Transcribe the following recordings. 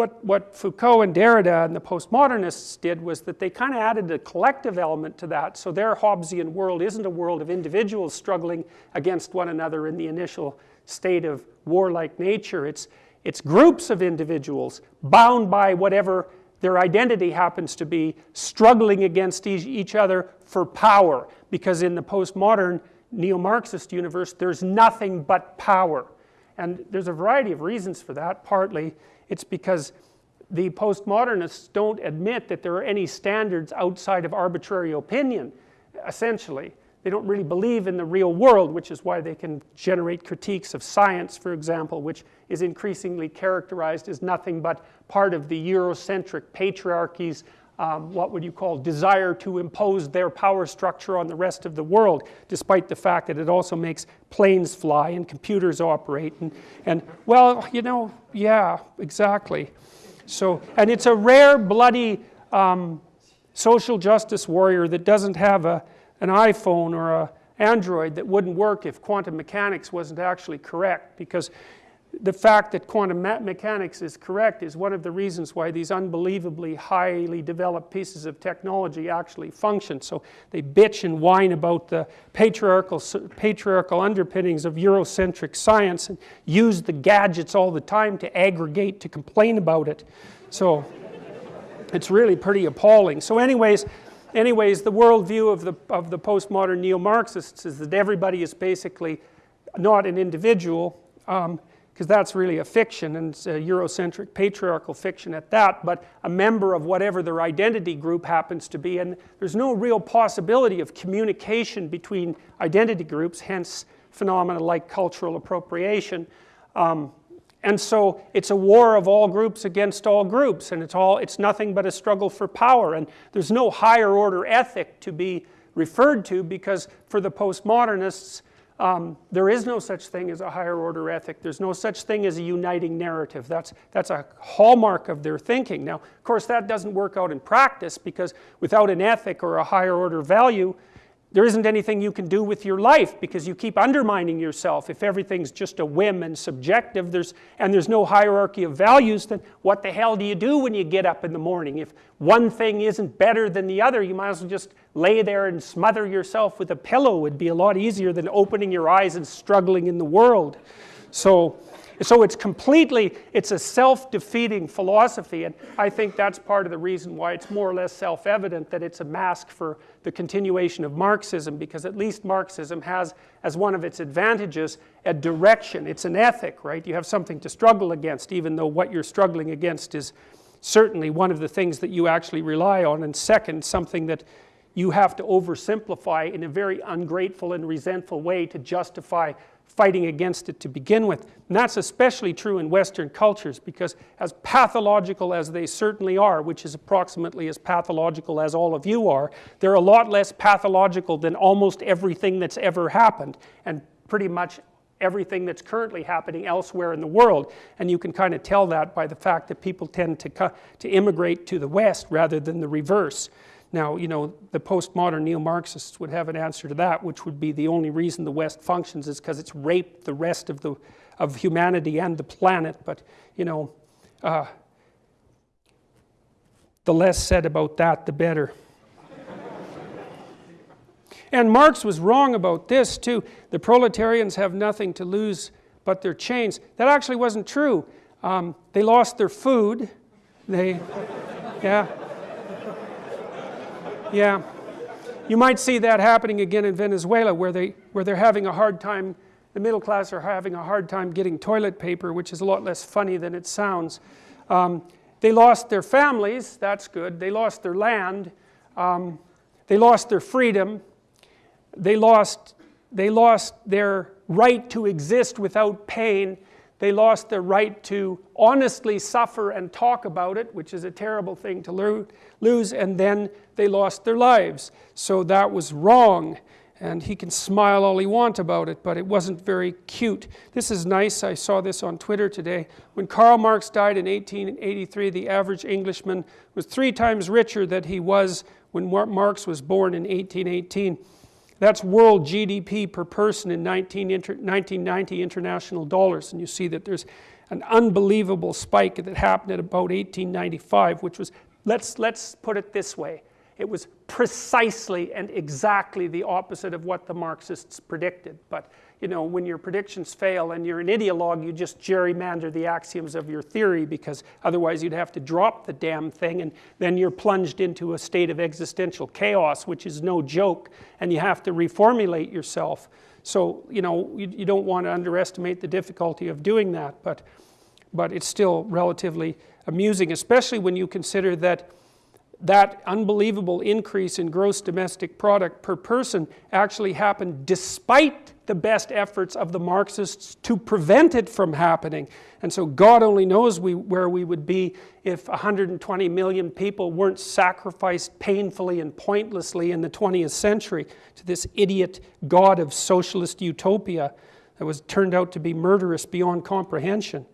what, what Foucault and Derrida and the postmodernists did was that they kind of added a collective element to that. So their Hobbesian world isn't a world of individuals struggling against one another in the initial state of warlike nature. It's, it's groups of individuals bound by whatever their identity happens to be, struggling against each other for power. Because in the postmodern neo-Marxist universe, there's nothing but power. And there's a variety of reasons for that. Partly, it's because the postmodernists don't admit that there are any standards outside of arbitrary opinion, essentially. They don't really believe in the real world, which is why they can generate critiques of science, for example, which is increasingly characterized as nothing but part of the Eurocentric patriarchy's um, what would you call desire to impose their power structure on the rest of the world, despite the fact that it also makes planes fly and computers operate. And, and well, you know, yeah, exactly. So, and it's a rare, bloody um, social justice warrior that doesn't have a, an iPhone or a Android that wouldn't work if quantum mechanics wasn't actually correct because the fact that quantum mechanics is correct is one of the reasons why these unbelievably highly developed pieces of technology actually function. So they bitch and whine about the patriarchal, patriarchal underpinnings of Eurocentric science and use the gadgets all the time to aggregate to complain about it. So it's really pretty appalling. So anyways, anyways the worldview of the, of the postmodern neo-Marxists is that everybody is basically not an individual um, because that's really a fiction and it's a Eurocentric patriarchal fiction at that, but a member of whatever their identity group happens to be. And there's no real possibility of communication between identity groups, hence phenomena like cultural appropriation. Um, and so it's a war of all groups against all groups, and it's, all, it's nothing but a struggle for power. And there's no higher order ethic to be referred to because for the postmodernists, um, there is no such thing as a higher order ethic. There's no such thing as a uniting narrative. That's, that's a hallmark of their thinking. Now, of course, that doesn't work out in practice because without an ethic or a higher order value, there isn't anything you can do with your life because you keep undermining yourself. If everything's just a whim and subjective there's, and there's no hierarchy of values, then what the hell do you do when you get up in the morning? If one thing isn't better than the other, you might as well just lay there and smother yourself with a pillow. Would be a lot easier than opening your eyes and struggling in the world. So so it's completely, it's a self-defeating philosophy and I think that's part of the reason why it's more or less self-evident that it's a mask for the continuation of Marxism because at least Marxism has as one of its advantages a direction, it's an ethic, right? You have something to struggle against even though what you're struggling against is certainly one of the things that you actually rely on and second, something that you have to oversimplify in a very ungrateful and resentful way to justify fighting against it to begin with. And that's especially true in Western cultures because as pathological as they certainly are, which is approximately as pathological as all of you are, they're a lot less pathological than almost everything that's ever happened and pretty much everything that's currently happening elsewhere in the world. And you can kind of tell that by the fact that people tend to, to immigrate to the West rather than the reverse. Now, you know, the postmodern neo-Marxists would have an answer to that, which would be the only reason the West functions is because it's raped the rest of, the, of humanity and the planet. But, you know, uh, the less said about that, the better. and Marx was wrong about this too. The proletarians have nothing to lose but their chains. That actually wasn't true. Um, they lost their food. They, yeah. Yeah. You might see that happening again in Venezuela where, they, where they're having a hard time, the middle class are having a hard time getting toilet paper, which is a lot less funny than it sounds. Um, they lost their families, that's good. They lost their land. Um, they lost their freedom. They lost, they lost their right to exist without pain. They lost their right to honestly suffer and talk about it, which is a terrible thing to lose, and then they lost their lives. So that was wrong, and he can smile all he wants about it, but it wasn't very cute. This is nice, I saw this on Twitter today. When Karl Marx died in 1883, the average Englishman was three times richer than he was when Marx was born in 1818. That's world GDP per person in 19 inter, 1990 international dollars. And you see that there's an unbelievable spike that happened at about 1895, which was, let's, let's put it this way, it was precisely and exactly the opposite of what the Marxists predicted. But you know, when your predictions fail and you're an ideologue, you just gerrymander the axioms of your theory because otherwise you'd have to drop the damn thing and then you're plunged into a state of existential chaos, which is no joke, and you have to reformulate yourself. So, you know, you, you don't want to underestimate the difficulty of doing that, but, but it's still relatively amusing, especially when you consider that that unbelievable increase in gross domestic product per person actually happened despite the best efforts of the Marxists to prevent it from happening. And so God only knows we, where we would be if 120 million people weren't sacrificed painfully and pointlessly in the 20th century to this idiot God of socialist utopia that was turned out to be murderous beyond comprehension.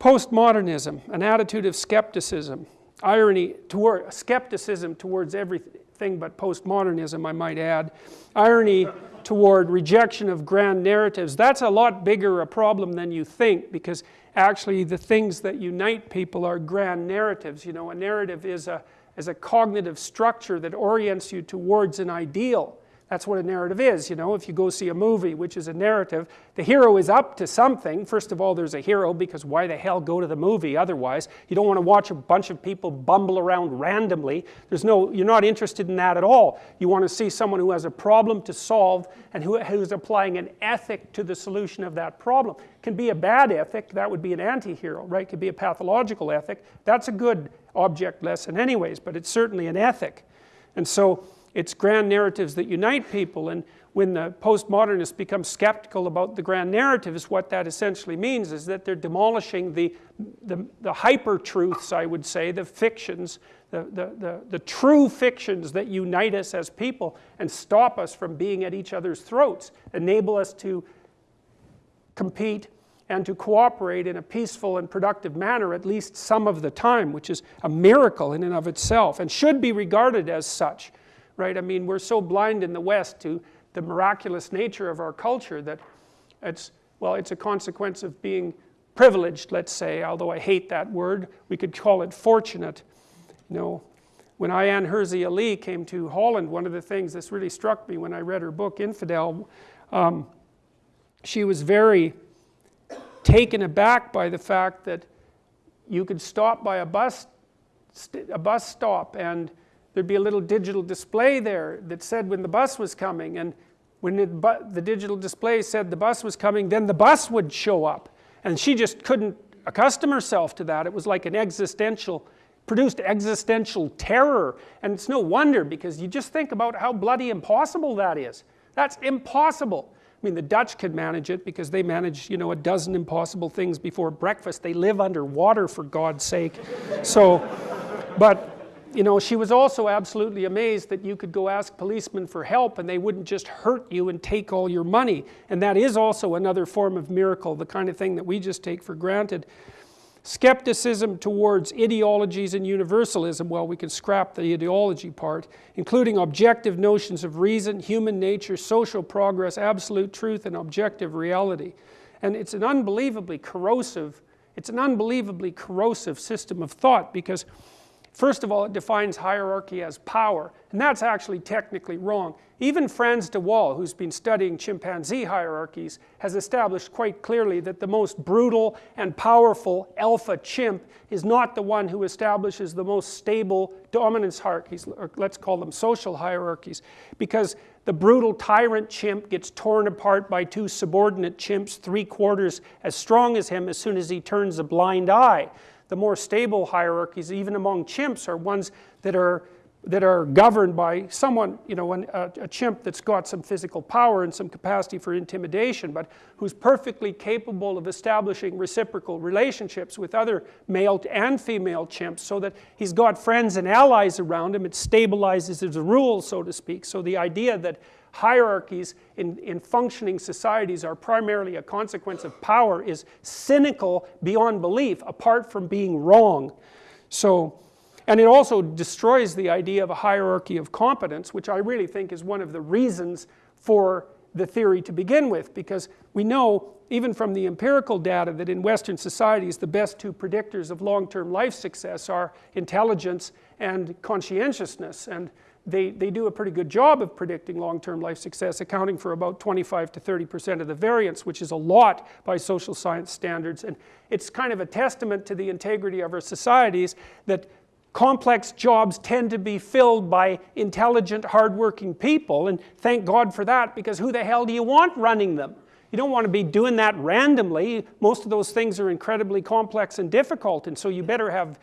Postmodernism, an attitude of skepticism irony toward skepticism towards everything but postmodernism I might add. Irony toward rejection of grand narratives. That's a lot bigger a problem than you think because actually the things that unite people are grand narratives. You know a narrative is a is a cognitive structure that orients you towards an ideal that's what a narrative is, you know, if you go see a movie, which is a narrative, the hero is up to something. First of all, there's a hero because why the hell go to the movie otherwise? You don't want to watch a bunch of people bumble around randomly. There's no, you're not interested in that at all. You want to see someone who has a problem to solve and who, who's applying an ethic to the solution of that problem. It can be a bad ethic, that would be an anti-hero, right? It could be a pathological ethic. That's a good object lesson anyways, but it's certainly an ethic. And so, it's grand narratives that unite people and when the postmodernists become skeptical about the grand narratives, what that essentially means is that they're demolishing the, the, the hyper-truths, I would say, the fictions, the, the, the, the true fictions that unite us as people and stop us from being at each other's throats, enable us to compete and to cooperate in a peaceful and productive manner at least some of the time, which is a miracle in and of itself and should be regarded as such right? I mean, we're so blind in the West to the miraculous nature of our culture that it's, well, it's a consequence of being privileged, let's say, although I hate that word. We could call it fortunate. You know, when Ayaan Hirsi Ali came to Holland, one of the things that really struck me when I read her book, Infidel, um, she was very taken aback by the fact that you could stop by a bus, a bus stop and there'd be a little digital display there that said when the bus was coming and when the, the digital display said the bus was coming then the bus would show up. And she just couldn't accustom herself to that. It was like an existential produced existential terror. And it's no wonder because you just think about how bloody impossible that is. That's impossible. I mean the Dutch could manage it because they manage you know a dozen impossible things before breakfast. They live underwater for God's sake. So but you know, she was also absolutely amazed that you could go ask policemen for help and they wouldn't just hurt you and take all your money. And that is also another form of miracle, the kind of thing that we just take for granted. Skepticism towards ideologies and universalism, well, we can scrap the ideology part, including objective notions of reason, human nature, social progress, absolute truth, and objective reality. And it's an unbelievably corrosive, it's an unbelievably corrosive system of thought because First of all, it defines hierarchy as power, and that's actually technically wrong. Even Frans de Waal, who's been studying chimpanzee hierarchies, has established quite clearly that the most brutal and powerful alpha chimp is not the one who establishes the most stable dominance hierarchies, or let's call them social hierarchies, because the brutal tyrant chimp gets torn apart by two subordinate chimps three quarters as strong as him as soon as he turns a blind eye the more stable hierarchies, even among chimps, are ones that are that are governed by someone, you know, an, a, a, chimp that's got some physical power and some capacity for intimidation, but who's perfectly capable of establishing reciprocal relationships with other male and female chimps so that he's got friends and allies around him. It stabilizes his rule, so to speak. So the idea that hierarchies in, in functioning societies are primarily a consequence of power is cynical beyond belief apart from being wrong. So, and it also destroys the idea of a hierarchy of competence, which I really think is one of the reasons for the theory to begin with, because we know, even from the empirical data, that in Western societies the best two predictors of long-term life success are intelligence and conscientiousness, and they, they do a pretty good job of predicting long-term life success, accounting for about 25 to 30 percent of the variance, which is a lot by social science standards, and it's kind of a testament to the integrity of our societies that complex jobs tend to be filled by intelligent, hardworking people, and thank God for that, because who the hell do you want running them? You don't want to be doing that randomly. Most of those things are incredibly complex and difficult, and so you better have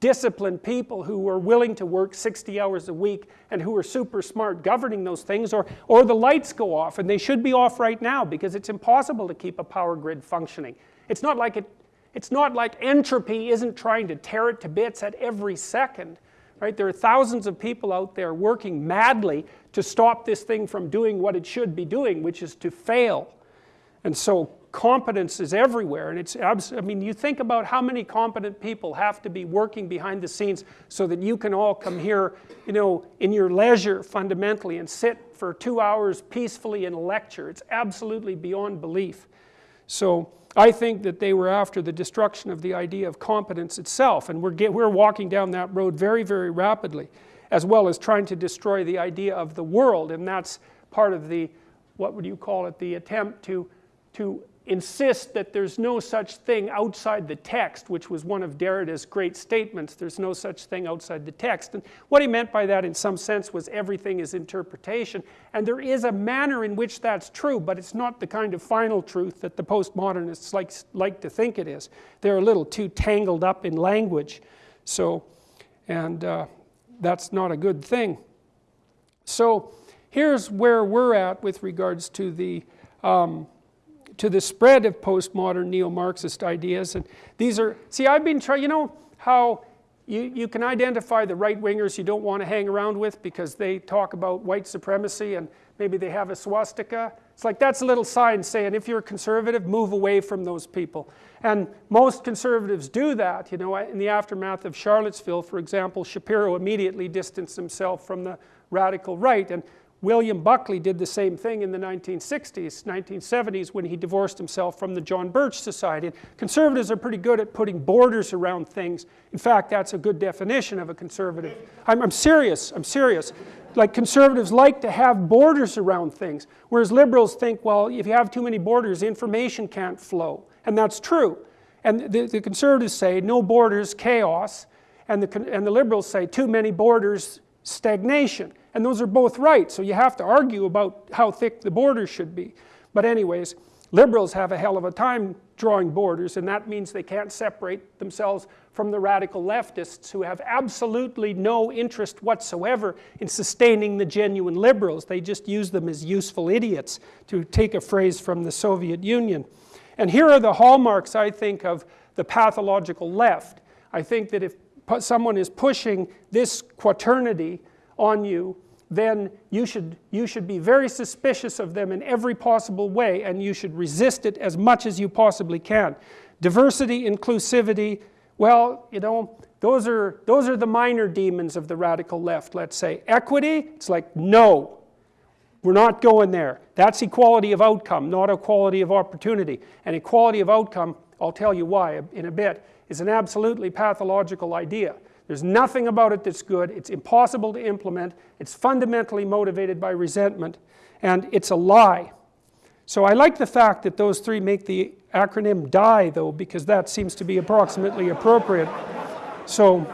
disciplined people who are willing to work 60 hours a week and who are super smart governing those things or, or the lights go off and they should be off right now because it's impossible to keep a power grid functioning. It's not like it it's not like entropy isn't trying to tear it to bits at every second. Right? There are thousands of people out there working madly to stop this thing from doing what it should be doing, which is to fail. And so competence is everywhere. And it's, I mean, you think about how many competent people have to be working behind the scenes so that you can all come here, you know, in your leisure fundamentally and sit for two hours peacefully in a lecture. It's absolutely beyond belief. So I think that they were after the destruction of the idea of competence itself, and we're, get, we're walking down that road very, very rapidly, as well as trying to destroy the idea of the world, and that's part of the, what would you call it, the attempt to, to insist that there's no such thing outside the text, which was one of Derrida's great statements, there's no such thing outside the text. And what he meant by that in some sense was everything is interpretation. And there is a manner in which that's true, but it's not the kind of final truth that the postmodernists like, like to think it is. They're a little too tangled up in language. So, and uh, that's not a good thing. So here's where we're at with regards to the um, to the spread of postmodern neo-Marxist ideas. And these are, see I've been trying, you know how you, you can identify the right-wingers you don't want to hang around with because they talk about white supremacy and maybe they have a swastika. It's like that's a little sign saying if you're a conservative, move away from those people. And most conservatives do that. You know, in the aftermath of Charlottesville, for example, Shapiro immediately distanced himself from the radical right. And William Buckley did the same thing in the 1960s, 1970s when he divorced himself from the John Birch Society. Conservatives are pretty good at putting borders around things. In fact, that's a good definition of a conservative. I'm, I'm serious, I'm serious. Like conservatives like to have borders around things, whereas liberals think, well, if you have too many borders, information can't flow. And that's true. And the, the conservatives say, no borders, chaos. And the, and the liberals say, too many borders, stagnation. And those are both right, so you have to argue about how thick the borders should be. But anyways, liberals have a hell of a time drawing borders, and that means they can't separate themselves from the radical leftists who have absolutely no interest whatsoever in sustaining the genuine liberals. They just use them as useful idiots, to take a phrase from the Soviet Union. And here are the hallmarks, I think, of the pathological left. I think that if someone is pushing this quaternity on you, then you should, you should be very suspicious of them in every possible way and you should resist it as much as you possibly can. Diversity, inclusivity, well, you know, those are, those are the minor demons of the radical left, let's say. Equity, it's like, no, we're not going there. That's equality of outcome, not equality of opportunity. And equality of outcome, I'll tell you why in a bit, is an absolutely pathological idea. There's nothing about it that's good. It's impossible to implement. It's fundamentally motivated by resentment. And it's a lie. So I like the fact that those three make the acronym DIE though, because that seems to be approximately appropriate. So,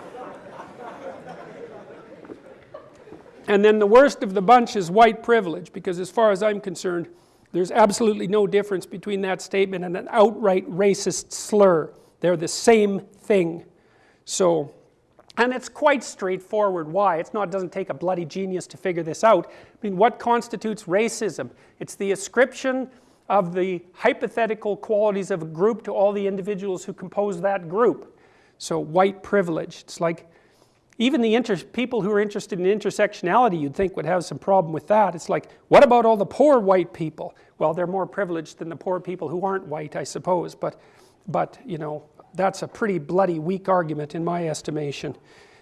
and then the worst of the bunch is white privilege, because as far as I'm concerned, there's absolutely no difference between that statement and an outright racist slur. They're the same thing. So, and it's quite straightforward why. It's not, it doesn't take a bloody genius to figure this out. I mean, what constitutes racism? It's the ascription of the hypothetical qualities of a group to all the individuals who compose that group. So white privilege, it's like, even the people who are interested in intersectionality you'd think would have some problem with that. It's like, what about all the poor white people? Well, they're more privileged than the poor people who aren't white, I suppose, but, but you know, that's a pretty bloody weak argument in my estimation.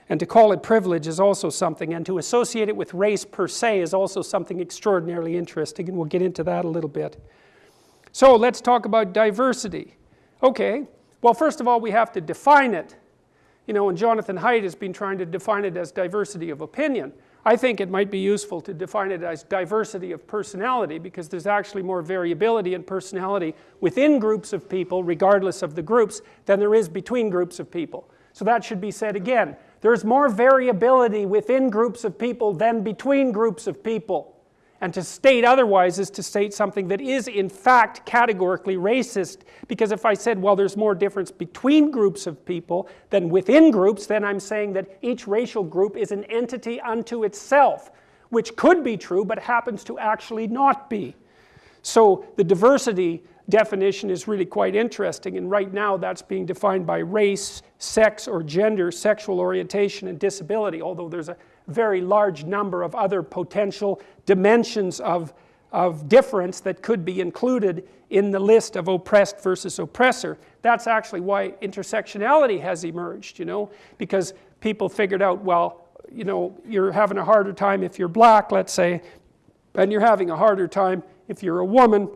And to call it privilege is also something, and to associate it with race per se is also something extraordinarily interesting, and we'll get into that a little bit. So let's talk about diversity. Okay, well first of all we have to define it. You know, and Jonathan Haidt has been trying to define it as diversity of opinion. I think it might be useful to define it as diversity of personality because there's actually more variability in personality within groups of people regardless of the groups than there is between groups of people. So that should be said again. There's more variability within groups of people than between groups of people. And to state otherwise is to state something that is in fact categorically racist because if I said well there's more difference between groups of people than within groups then I'm saying that each racial group is an entity unto itself which could be true but happens to actually not be. So the diversity definition is really quite interesting and right now that's being defined by race, sex or gender, sexual orientation and disability although there's a very large number of other potential dimensions of, of difference that could be included in the list of oppressed versus oppressor. That's actually why intersectionality has emerged, you know, because people figured out, well, you know, you're having a harder time if you're black, let's say, and you're having a harder time if you're a woman,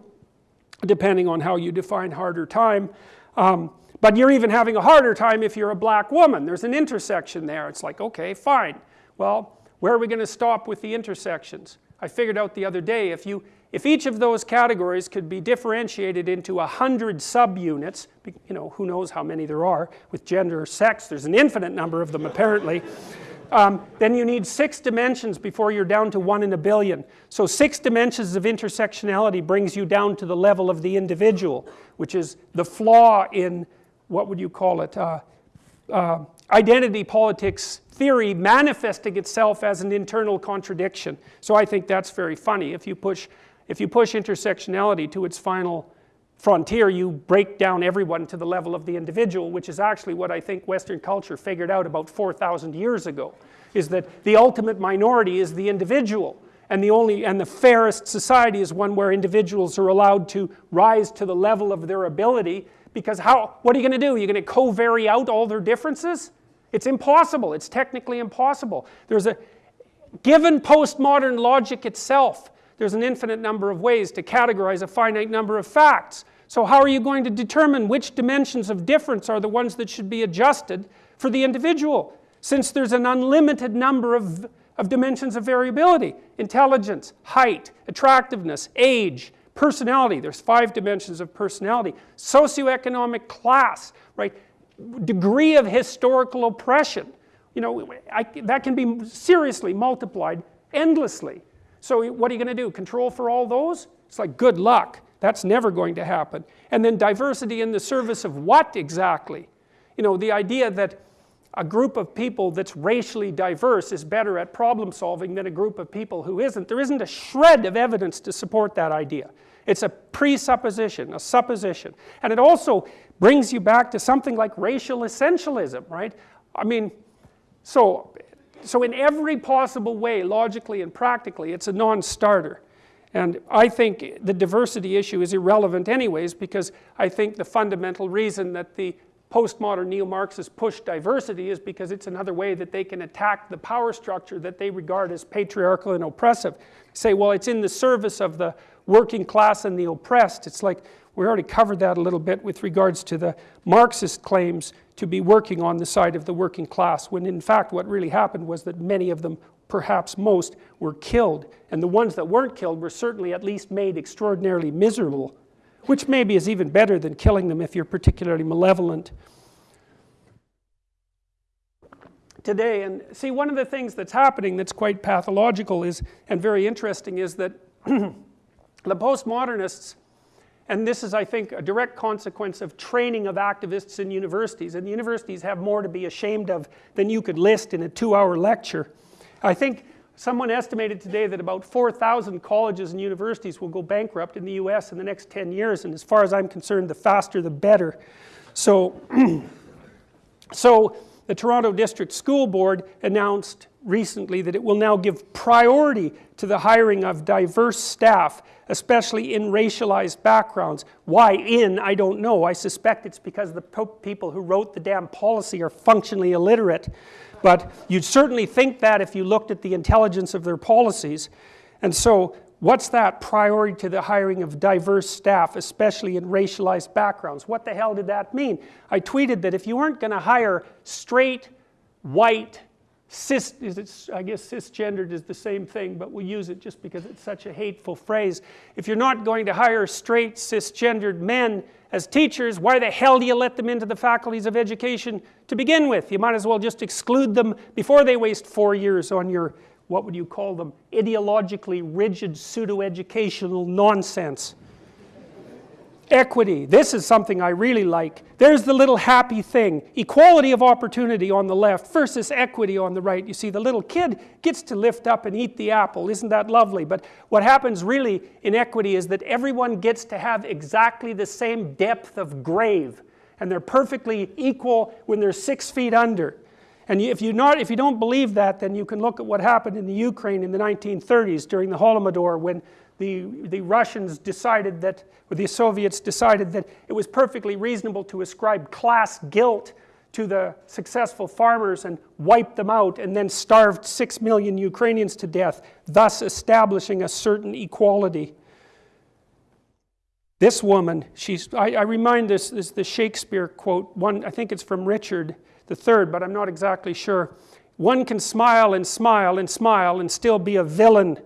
depending on how you define harder time. Um, but you're even having a harder time if you're a black woman. There's an intersection there. It's like, okay, fine. Well, where are we going to stop with the intersections? I figured out the other day if you if each of those categories could be differentiated into a hundred subunits, you know, who knows how many there are, with gender or sex, there's an infinite number of them apparently, um, then you need six dimensions before you're down to one in a billion. So six dimensions of intersectionality brings you down to the level of the individual, which is the flaw in, what would you call it, uh, uh, identity politics theory manifesting itself as an internal contradiction. So I think that's very funny. If you push, if you push intersectionality to its final frontier, you break down everyone to the level of the individual, which is actually what I think Western culture figured out about 4,000 years ago, is that the ultimate minority is the individual. And the only, and the fairest society is one where individuals are allowed to rise to the level of their ability because how, what are you going to do? You're going to co-vary out all their differences? It's impossible. It's technically impossible. There's a, given postmodern logic itself, there's an infinite number of ways to categorize a finite number of facts. So how are you going to determine which dimensions of difference are the ones that should be adjusted for the individual? Since there's an unlimited number of, of dimensions of variability. Intelligence, height, attractiveness, age, personality. There's five dimensions of personality. Socioeconomic class, right? degree of historical oppression. You know, I, that can be seriously multiplied endlessly. So what are you going to do? Control for all those? It's like good luck. That's never going to happen. And then diversity in the service of what exactly? You know, the idea that a group of people that's racially diverse is better at problem solving than a group of people who isn't. There isn't a shred of evidence to support that idea. It's a presupposition, a supposition. And it also brings you back to something like racial essentialism, right? I mean, so, so in every possible way, logically and practically, it's a non-starter. And I think the diversity issue is irrelevant anyways because I think the fundamental reason that the postmodern neo-Marxists push diversity is because it's another way that they can attack the power structure that they regard as patriarchal and oppressive. Say, well, it's in the service of the working class and the oppressed. It's like, we already covered that a little bit with regards to the Marxist claims to be working on the side of the working class, when in fact what really happened was that many of them, perhaps most, were killed. And the ones that weren't killed were certainly at least made extraordinarily miserable, which maybe is even better than killing them if you're particularly malevolent. Today, and see one of the things that's happening that's quite pathological is, and very interesting is that the postmodernists and this is, I think, a direct consequence of training of activists in universities. And the universities have more to be ashamed of than you could list in a two-hour lecture. I think someone estimated today that about 4,000 colleges and universities will go bankrupt in the US in the next 10 years. And as far as I'm concerned, the faster the better. So, so the Toronto District School Board announced recently that it will now give priority to the hiring of diverse staff, especially in racialized backgrounds. Why in, I don't know. I suspect it's because the people who wrote the damn policy are functionally illiterate. But you'd certainly think that if you looked at the intelligence of their policies. And so what's that priority to the hiring of diverse staff, especially in racialized backgrounds? What the hell did that mean? I tweeted that if you weren't going to hire straight, white, cis, is it, I guess cisgendered is the same thing, but we'll use it just because it's such a hateful phrase. If you're not going to hire straight, cisgendered men as teachers, why the hell do you let them into the faculties of education to begin with? You might as well just exclude them before they waste four years on your, what would you call them, ideologically rigid pseudo-educational nonsense. Equity, this is something I really like. There's the little happy thing. Equality of opportunity on the left versus equity on the right. You see, the little kid gets to lift up and eat the apple. Isn't that lovely? But what happens really in equity is that everyone gets to have exactly the same depth of grave. And they're perfectly equal when they're six feet under. And if, you not, if you don't believe that, then you can look at what happened in the Ukraine in the 1930s during the Holodomor when the, the Russians decided that, or the Soviets decided that it was perfectly reasonable to ascribe class guilt to the successful farmers and wipe them out and then starved six million Ukrainians to death, thus establishing a certain equality. This woman, she's, I, I remind this, this the Shakespeare quote, one, I think it's from Richard III, but I'm not exactly sure. One can smile and smile and smile and still be a villain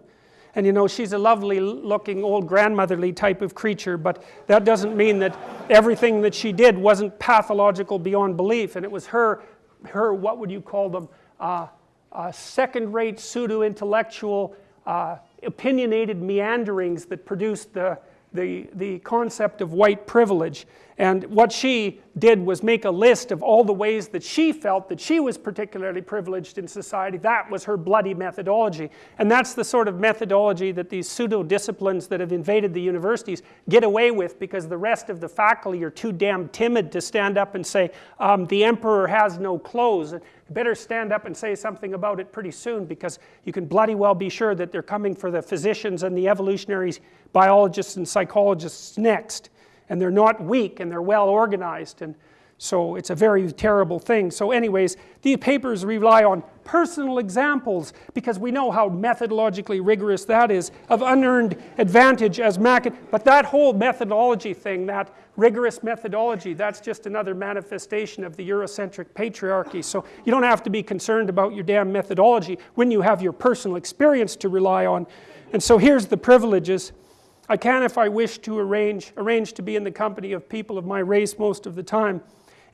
and you know, she's a lovely looking old grandmotherly type of creature, but that doesn't mean that everything that she did wasn't pathological beyond belief. And it was her, her what would you call them, uh, uh, second-rate pseudo-intellectual, uh, opinionated meanderings that produced the, the, the concept of white privilege. And what she did was make a list of all the ways that she felt that she was particularly privileged in society. That was her bloody methodology. And that's the sort of methodology that these pseudo disciplines that have invaded the universities get away with because the rest of the faculty are too damn timid to stand up and say, um, the emperor has no clothes. Better stand up and say something about it pretty soon because you can bloody well be sure that they're coming for the physicians and the evolutionary biologists and psychologists next. And they're not weak and they're well organized and so it's a very terrible thing. So anyways, these papers rely on personal examples because we know how methodologically rigorous that is of unearned advantage as Mac. But that whole methodology thing, that rigorous methodology, that's just another manifestation of the Eurocentric patriarchy. So you don't have to be concerned about your damn methodology when you have your personal experience to rely on. And so here's the privileges. I can, if I wish to arrange, arrange to be in the company of people of my race most of the time.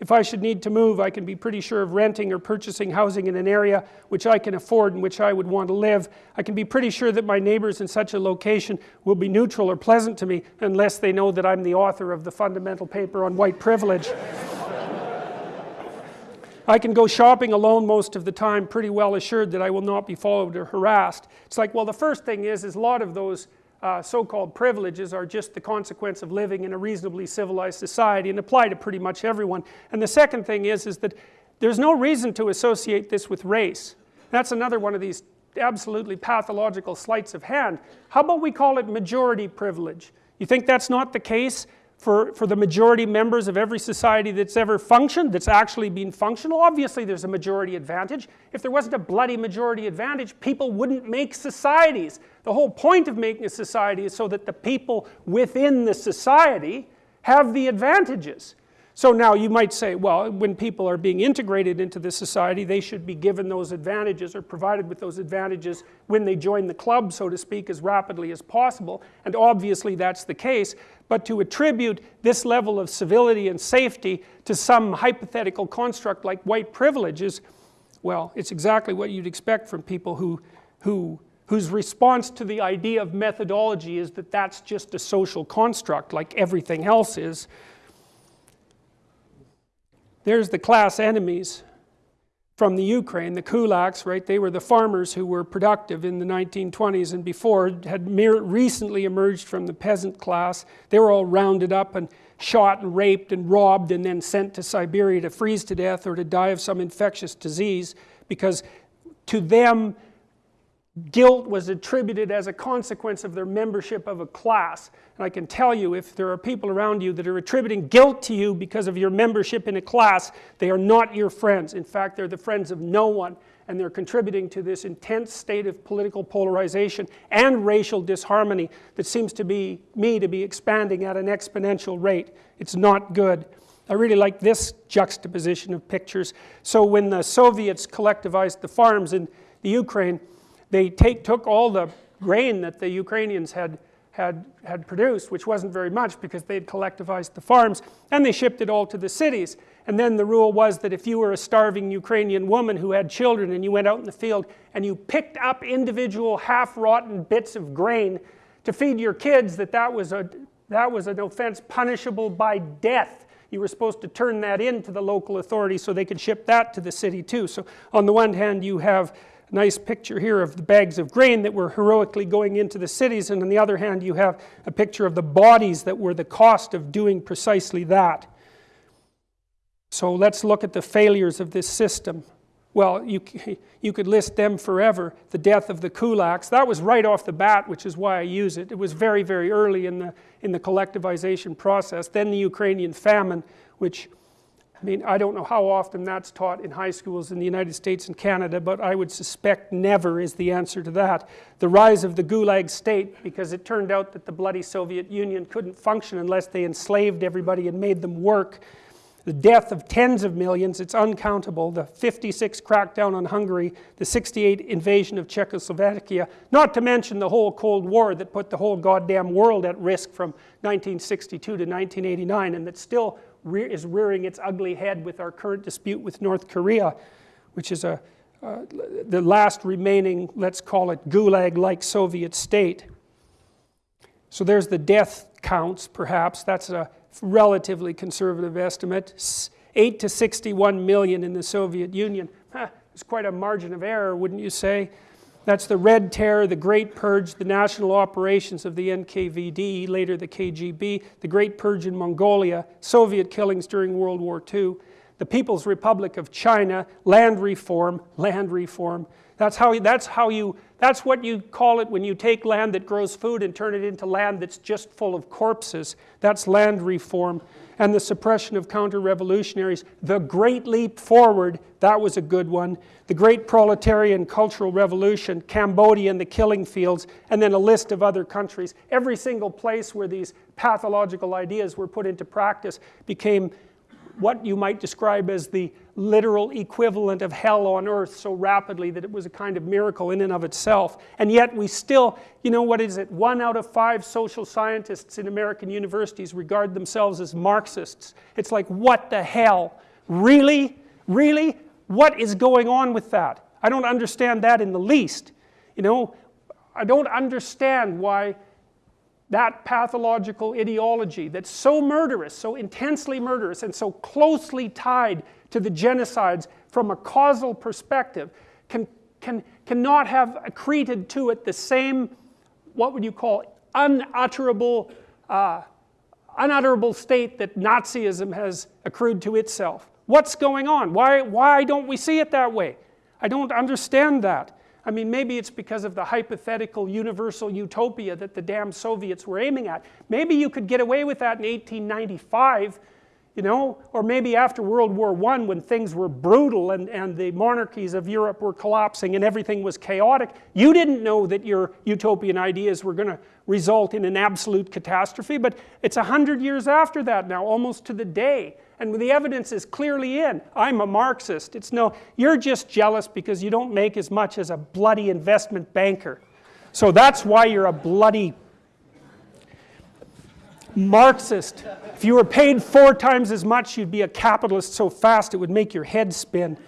If I should need to move, I can be pretty sure of renting or purchasing housing in an area which I can afford and which I would want to live. I can be pretty sure that my neighbors in such a location will be neutral or pleasant to me unless they know that I'm the author of the fundamental paper on white privilege. I can go shopping alone most of the time pretty well assured that I will not be followed or harassed. It's like, well, the first thing is, is a lot of those uh, so-called privileges are just the consequence of living in a reasonably civilized society and apply to pretty much everyone. And the second thing is, is that there's no reason to associate this with race. That's another one of these absolutely pathological sleights of hand. How about we call it majority privilege? You think that's not the case? For, for the majority members of every society that's ever functioned, that's actually been functional, obviously there's a majority advantage. If there wasn't a bloody majority advantage, people wouldn't make societies. The whole point of making a society is so that the people within the society have the advantages. So now you might say, well, when people are being integrated into the society, they should be given those advantages or provided with those advantages when they join the club, so to speak, as rapidly as possible. And obviously that's the case. But to attribute this level of civility and safety to some hypothetical construct like white privilege is, well, it's exactly what you'd expect from people who, who, whose response to the idea of methodology is that that's just a social construct like everything else is. There's the class enemies. from the Ukraine, the kulaks, right, they were the farmers who were productive in the 1920s and before, had recently emerged from the peasant class. They were all rounded up and shot and raped and robbed and then sent to Siberia to freeze to death or to die of some infectious disease because to them guilt was attributed as a consequence of their membership of a class. And I can tell you, if there are people around you that are attributing guilt to you because of your membership in a class, they are not your friends. In fact, they're the friends of no one. And they're contributing to this intense state of political polarization and racial disharmony that seems to be, me, to be expanding at an exponential rate. It's not good. I really like this juxtaposition of pictures. So when the Soviets collectivized the farms in the Ukraine, they take, took all the grain that the Ukrainians had, had, had produced, which wasn't very much because they had collectivized the farms, and they shipped it all to the cities. And then the rule was that if you were a starving Ukrainian woman who had children and you went out in the field and you picked up individual half-rotten bits of grain to feed your kids, that that was, a, that was an offense punishable by death. You were supposed to turn that in to the local authorities so they could ship that to the city too. So on the one hand you have nice picture here of the bags of grain that were heroically going into the cities and on the other hand you have a picture of the bodies that were the cost of doing precisely that. So let's look at the failures of this system. Well, you, you could list them forever. The death of the kulaks, that was right off the bat, which is why I use it. It was very, very early in the, in the collectivization process. Then the Ukrainian famine, which I mean, I don't know how often that's taught in high schools in the United States and Canada, but I would suspect never is the answer to that. The rise of the Gulag state, because it turned out that the bloody Soviet Union couldn't function unless they enslaved everybody and made them work. The death of tens of millions, it's uncountable. The 56 crackdown on Hungary, the 68 invasion of Czechoslovakia, not to mention the whole Cold War that put the whole goddamn world at risk from 1962 to 1989 and that still is rearing its ugly head with our current dispute with North Korea, which is a, uh, the last remaining, let's call it gulag-like Soviet state. So there's the death counts, perhaps. That's a relatively conservative estimate. 8 to 61 million in the Soviet Union. Huh, there's quite a margin of error, wouldn't you say? That's the Red Terror, the Great Purge, the national operations of the NKVD, later the KGB, the Great Purge in Mongolia, Soviet killings during World War II, the People's Republic of China, land reform, land reform. That's how, that's how you, that's what you call it when you take land that grows food and turn it into land that's just full of corpses. That's land reform and the suppression of counter-revolutionaries. The Great Leap Forward, that was a good one. The Great Proletarian Cultural Revolution, Cambodia and the killing fields, and then a list of other countries. Every single place where these pathological ideas were put into practice became what you might describe as the literal equivalent of hell on earth so rapidly that it was a kind of miracle in and of itself. And yet we still, you know what is it, one out of five social scientists in American universities regard themselves as Marxists. It's like, what the hell? Really? Really? What is going on with that? I don't understand that in the least. You know, I don't understand why that pathological ideology that's so murderous, so intensely murderous, and so closely tied to the genocides from a causal perspective can, can, cannot have accreted to it the same, what would you call, unutterable, uh, unutterable state that Nazism has accrued to itself. What's going on? Why, why don't we see it that way? I don't understand that. I mean, maybe it's because of the hypothetical universal utopia that the damn Soviets were aiming at. Maybe you could get away with that in 1895 you know, or maybe after World War I when things were brutal and, and the monarchies of Europe were collapsing and everything was chaotic, you didn't know that your utopian ideas were going to result in an absolute catastrophe, but it's a hundred years after that now, almost to the day, and the evidence is clearly in. I'm a Marxist. It's no, you're just jealous because you don't make as much as a bloody investment banker. So that's why you're a bloody Marxist. If you were paid four times as much, you'd be a capitalist so fast it would make your head spin.